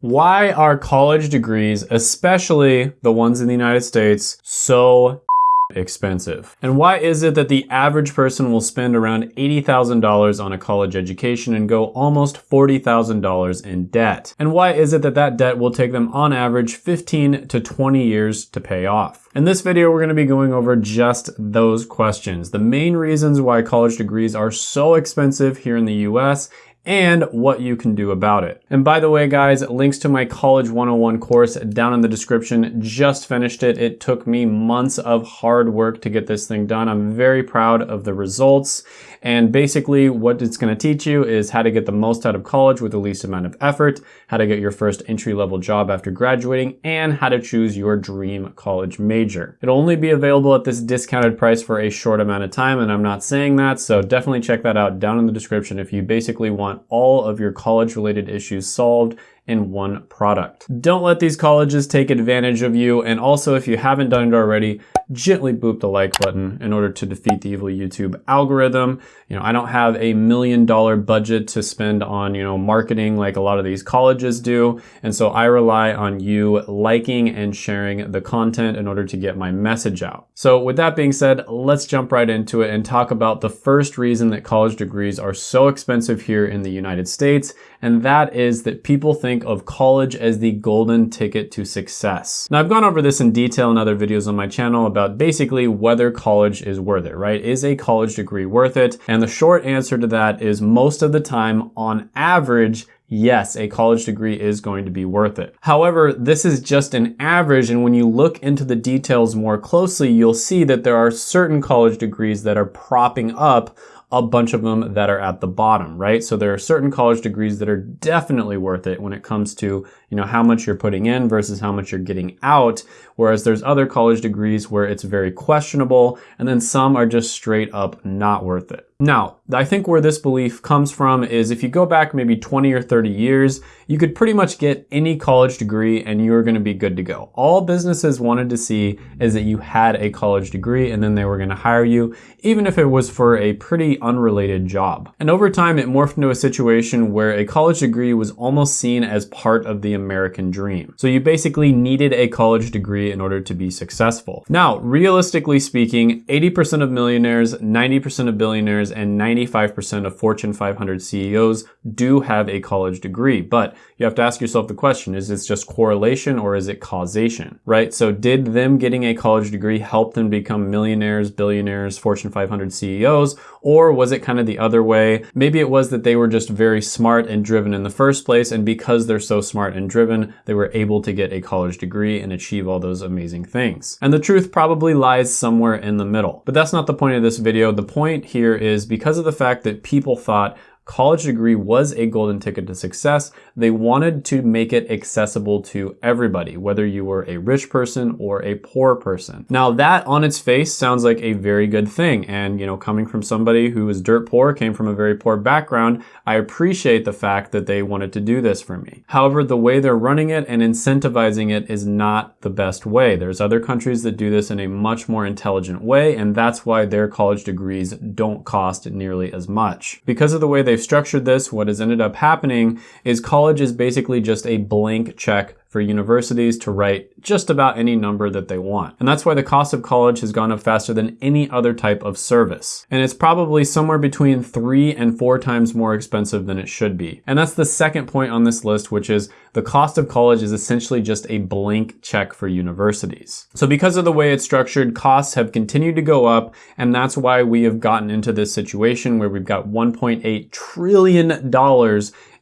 Why are college degrees, especially the ones in the United States, so expensive? And why is it that the average person will spend around $80,000 on a college education and go almost $40,000 in debt? And why is it that that debt will take them on average 15 to 20 years to pay off? In this video, we're going to be going over just those questions. The main reasons why college degrees are so expensive here in the US and what you can do about it. And by the way, guys, links to my College 101 course down in the description. Just finished it. It took me months of hard work to get this thing done. I'm very proud of the results. And basically what it's gonna teach you is how to get the most out of college with the least amount of effort, how to get your first entry level job after graduating, and how to choose your dream college major. It'll only be available at this discounted price for a short amount of time, and I'm not saying that, so definitely check that out down in the description if you basically want all of your college related issues solved in one product. Don't let these colleges take advantage of you. And also, if you haven't done it already, gently boop the like button in order to defeat the evil YouTube algorithm. You know, I don't have a million dollar budget to spend on, you know, marketing like a lot of these colleges do. And so I rely on you liking and sharing the content in order to get my message out. So with that being said, let's jump right into it and talk about the first reason that college degrees are so expensive here in the United States. And that is that people think of college as the golden ticket to success. Now I've gone over this in detail in other videos on my channel about about basically whether college is worth it, right? Is a college degree worth it? And the short answer to that is most of the time, on average, yes, a college degree is going to be worth it. However, this is just an average, and when you look into the details more closely, you'll see that there are certain college degrees that are propping up a bunch of them that are at the bottom, right? So there are certain college degrees that are definitely worth it when it comes to, you know, how much you're putting in versus how much you're getting out. Whereas there's other college degrees where it's very questionable and then some are just straight up not worth it. Now, I think where this belief comes from is if you go back maybe 20 or 30 years, you could pretty much get any college degree and you're gonna be good to go. All businesses wanted to see is that you had a college degree and then they were gonna hire you, even if it was for a pretty unrelated job. And over time, it morphed into a situation where a college degree was almost seen as part of the American dream. So you basically needed a college degree in order to be successful. Now, realistically speaking, 80% of millionaires, 90% of billionaires, and 95% of Fortune 500 CEOs do have a college degree. But you have to ask yourself the question, is this just correlation or is it causation, right? So did them getting a college degree help them become millionaires, billionaires, Fortune 500 CEOs, or was it kind of the other way? Maybe it was that they were just very smart and driven in the first place, and because they're so smart and driven, they were able to get a college degree and achieve all those amazing things. And the truth probably lies somewhere in the middle. But that's not the point of this video. The point here is because of the fact that people thought college degree was a golden ticket to success. They wanted to make it accessible to everybody, whether you were a rich person or a poor person. Now that on its face sounds like a very good thing. And, you know, coming from somebody who was dirt poor, came from a very poor background, I appreciate the fact that they wanted to do this for me. However, the way they're running it and incentivizing it is not the best way. There's other countries that do this in a much more intelligent way, and that's why their college degrees don't cost nearly as much. Because of the way they they've structured this, what has ended up happening is college is basically just a blank check for universities to write just about any number that they want. And that's why the cost of college has gone up faster than any other type of service. And it's probably somewhere between three and four times more expensive than it should be. And that's the second point on this list, which is the cost of college is essentially just a blank check for universities. So because of the way it's structured, costs have continued to go up, and that's why we have gotten into this situation where we've got $1.8 trillion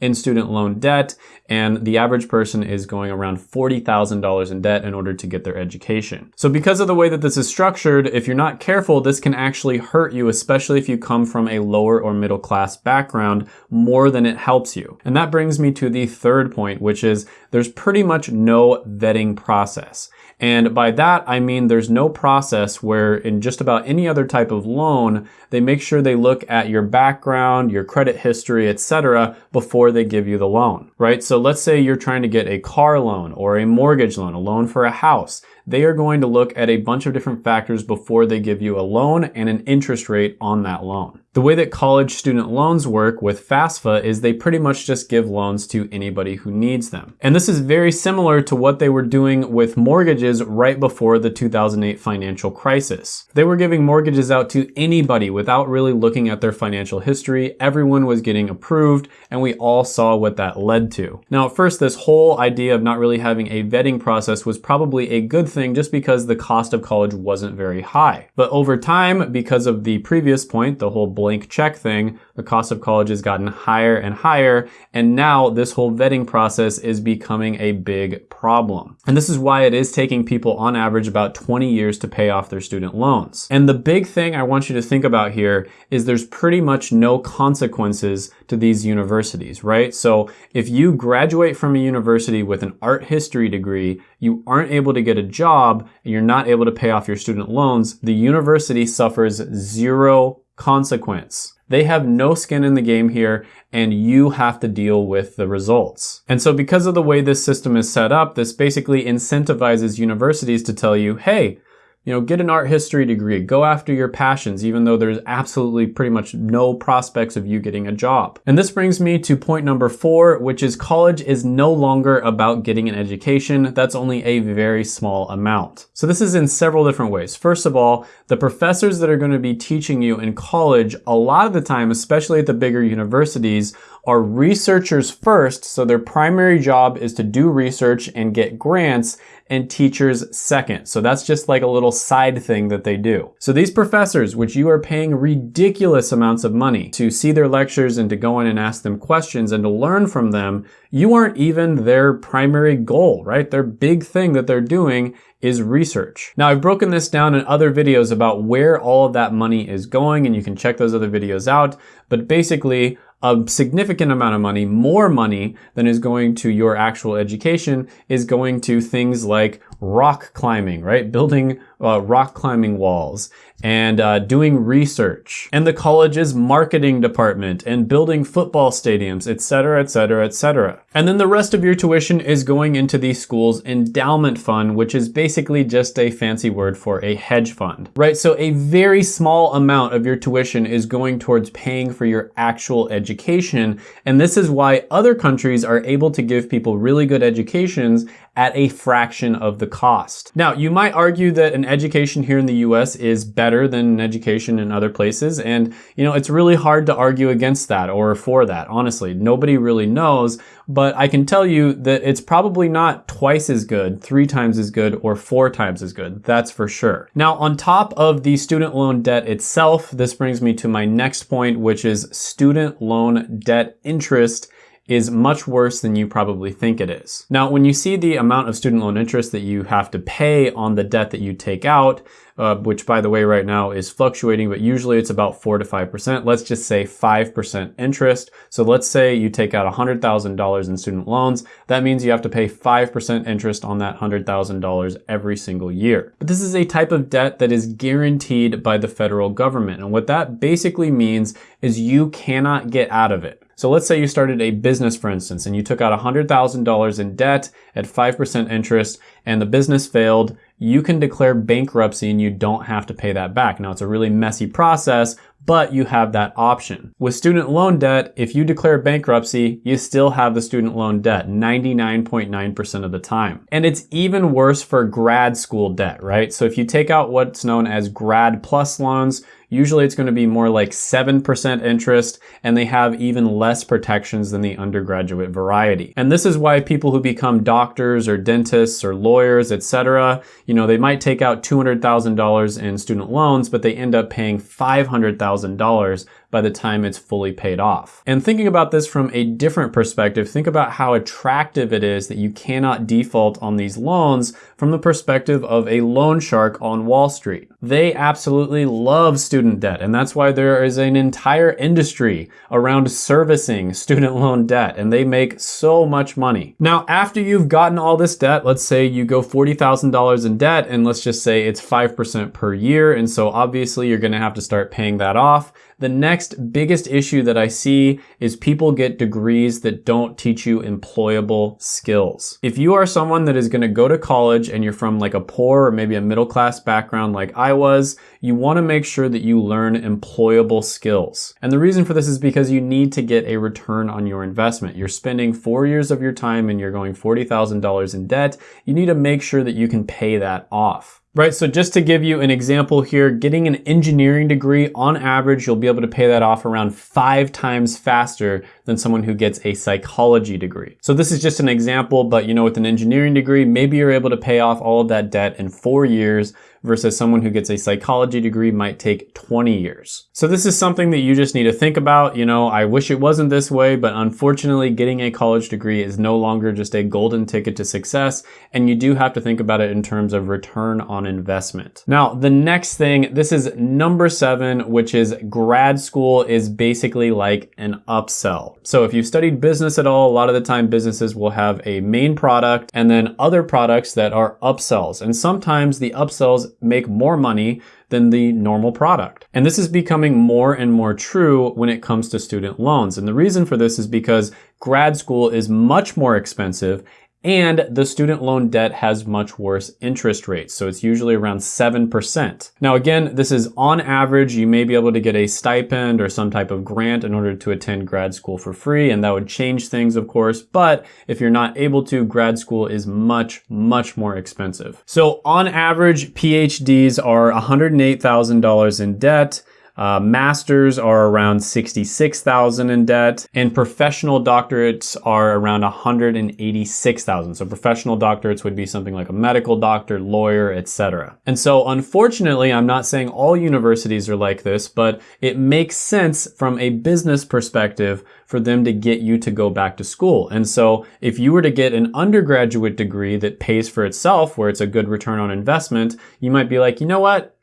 in student loan debt, and the average person is going around $40,000 in debt in order to get their education. So because of the way that this is structured, if you're not careful, this can actually hurt you, especially if you come from a lower or middle class background, more than it helps you. And that brings me to the third point, which is there's pretty much no vetting process. And by that, I mean there's no process where in just about any other type of loan, they make sure they look at your background, your credit history, etc. before they give you the loan, right? So let's say you're trying to get a car loan or a mortgage loan, a loan for a house. They are going to look at a bunch of different factors before they give you a loan and an interest rate on that loan. The way that college student loans work with FAFSA is they pretty much just give loans to anybody who needs them. And this is very similar to what they were doing with mortgages right before the 2008 financial crisis. They were giving mortgages out to anybody without really looking at their financial history. Everyone was getting approved and we all saw what that led to. Now at first this whole idea of not really having a vetting process was probably a good thing just because the cost of college wasn't very high. But over time, because of the previous point, the whole blank check thing, the cost of college has gotten higher and higher, and now this whole vetting process is becoming a big problem. And this is why it is taking people on average about 20 years to pay off their student loans. And the big thing I want you to think about here is there's pretty much no consequences to these universities, right? So if you graduate from a university with an art history degree, you aren't able to get a job, and you're not able to pay off your student loans, the university suffers zero consequence. They have no skin in the game here and you have to deal with the results. And so because of the way this system is set up, this basically incentivizes universities to tell you, hey, you know, get an art history degree, go after your passions, even though there's absolutely pretty much no prospects of you getting a job. And this brings me to point number four, which is college is no longer about getting an education. That's only a very small amount. So this is in several different ways. First of all, the professors that are going to be teaching you in college, a lot of the time, especially at the bigger universities, are researchers first, so their primary job is to do research and get grants, and teachers second. So that's just like a little side thing that they do. So these professors, which you are paying ridiculous amounts of money to see their lectures and to go in and ask them questions and to learn from them, you aren't even their primary goal, right? Their big thing that they're doing is research. Now I've broken this down in other videos about where all of that money is going and you can check those other videos out. But basically a significant amount of money, more money than is going to your actual education is going to things like rock climbing, right? Building uh, rock climbing walls and uh, doing research and the college's marketing department and building football stadiums, etc., etc., etc. And then the rest of your tuition is going into the school's endowment fund, which is basically just a fancy word for a hedge fund, right? So a very small amount of your tuition is going towards paying for your actual education. And this is why other countries are able to give people really good educations at a fraction of the cost. Now, you might argue that an education here in the US is better than an education in other places, and you know, it's really hard to argue against that or for that, honestly. Nobody really knows, but I can tell you that it's probably not twice as good, three times as good, or four times as good. That's for sure. Now, on top of the student loan debt itself, this brings me to my next point, which is student loan debt interest is much worse than you probably think it is. Now, when you see the amount of student loan interest that you have to pay on the debt that you take out, uh, which by the way right now is fluctuating, but usually it's about 4 to 5%. Let's just say 5% interest. So let's say you take out $100,000 in student loans. That means you have to pay 5% interest on that $100,000 every single year. But this is a type of debt that is guaranteed by the federal government. And what that basically means is you cannot get out of it. So let's say you started a business, for instance, and you took out $100,000 in debt at 5% interest and the business failed, you can declare bankruptcy and you don't have to pay that back. Now it's a really messy process, but you have that option. With student loan debt, if you declare bankruptcy, you still have the student loan debt 99.9% of the time. And it's even worse for grad school debt, right? So if you take out what's known as grad plus loans, Usually it's going to be more like 7% interest and they have even less protections than the undergraduate variety. And this is why people who become doctors or dentists or lawyers, etc., you know, they might take out $200,000 in student loans, but they end up paying $500,000 $1,000 by the time it's fully paid off. And thinking about this from a different perspective, think about how attractive it is that you cannot default on these loans from the perspective of a loan shark on Wall Street. They absolutely love student debt, and that's why there is an entire industry around servicing student loan debt, and they make so much money. Now, after you've gotten all this debt, let's say you go $40,000 in debt, and let's just say it's 5% per year, and so obviously you're gonna have to start paying that off. the next biggest issue that I see is people get degrees that don't teach you employable skills. If you are someone that is gonna go to college and you're from like a poor or maybe a middle class background like I was, you wanna make sure that you learn employable skills. And the reason for this is because you need to get a return on your investment. You're spending four years of your time and you're going $40,000 in debt. You need to make sure that you can pay that off. Right, so just to give you an example here, getting an engineering degree, on average, you'll be able to pay that off around five times faster than someone who gets a psychology degree. So this is just an example, but you know, with an engineering degree, maybe you're able to pay off all of that debt in four years versus someone who gets a psychology degree might take 20 years. So this is something that you just need to think about. You know, I wish it wasn't this way, but unfortunately getting a college degree is no longer just a golden ticket to success. And you do have to think about it in terms of return on investment. Now, the next thing, this is number seven, which is grad school is basically like an upsell. So if you've studied business at all, a lot of the time businesses will have a main product and then other products that are upsells. And sometimes the upsells make more money than the normal product. And this is becoming more and more true when it comes to student loans. And the reason for this is because grad school is much more expensive and the student loan debt has much worse interest rates. So it's usually around 7%. Now again, this is on average, you may be able to get a stipend or some type of grant in order to attend grad school for free. And that would change things, of course. But if you're not able to, grad school is much, much more expensive. So on average, PhDs are $108,000 in debt. Uh, masters are around 66,000 in debt and professional doctorates are around 186,000. So professional doctorates would be something like a medical doctor, lawyer, etc. And so unfortunately, I'm not saying all universities are like this, but it makes sense from a business perspective for them to get you to go back to school. And so if you were to get an undergraduate degree that pays for itself, where it's a good return on investment, you might be like, you know what?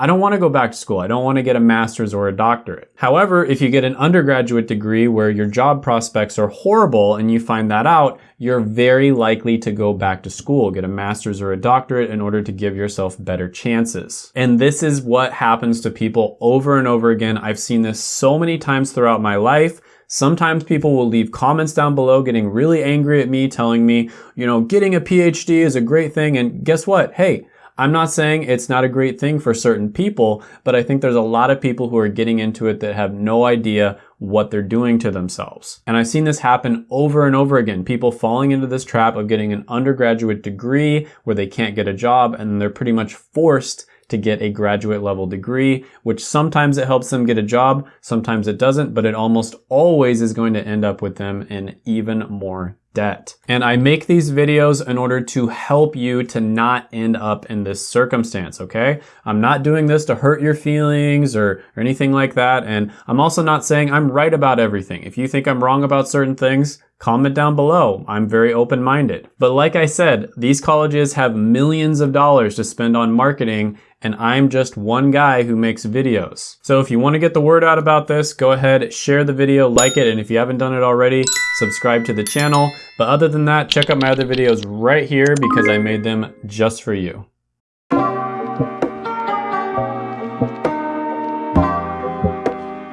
I don't want to go back to school. I don't want to get a master's or a doctorate. However, if you get an undergraduate degree where your job prospects are horrible and you find that out, you're very likely to go back to school, get a master's or a doctorate in order to give yourself better chances. And this is what happens to people over and over again. I've seen this so many times throughout my life. Sometimes people will leave comments down below getting really angry at me, telling me, you know, getting a PhD is a great thing. And guess what? Hey, I'm not saying it's not a great thing for certain people, but I think there's a lot of people who are getting into it that have no idea what they're doing to themselves. And I've seen this happen over and over again. People falling into this trap of getting an undergraduate degree where they can't get a job and they're pretty much forced to get a graduate level degree, which sometimes it helps them get a job, sometimes it doesn't, but it almost always is going to end up with them in even more debt. And I make these videos in order to help you to not end up in this circumstance, okay? I'm not doing this to hurt your feelings or, or anything like that. And I'm also not saying I'm right about everything. If you think I'm wrong about certain things, comment down below. I'm very open-minded. But like I said, these colleges have millions of dollars to spend on marketing and I'm just one guy who makes videos. So if you want to get the word out about this, go ahead, share the video, like it, and if you haven't done it already, subscribe to the channel. But other than that, check out my other videos right here because I made them just for you.